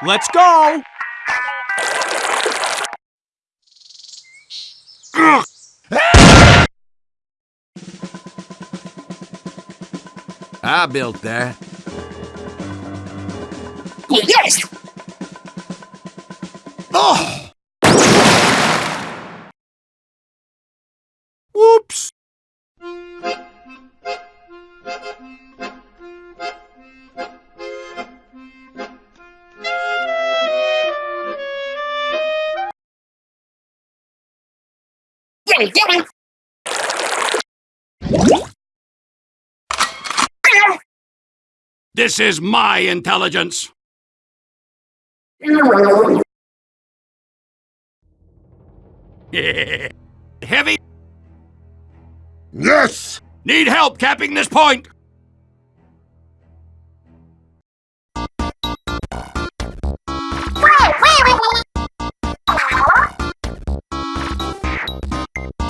Let's go! I built that. Yes! Oh! Get it, get it! This is my intelligence. Heavy? Yes! Need help capping this point.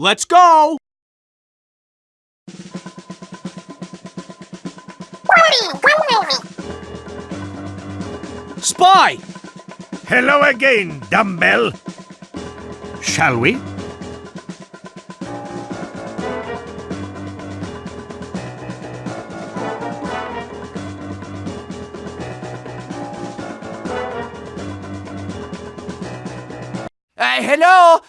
Let's go! Spy! Hello again, dumbbell. Shall we? Uh, hello?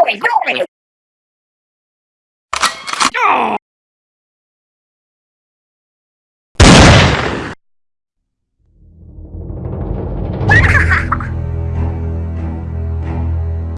Away, go away!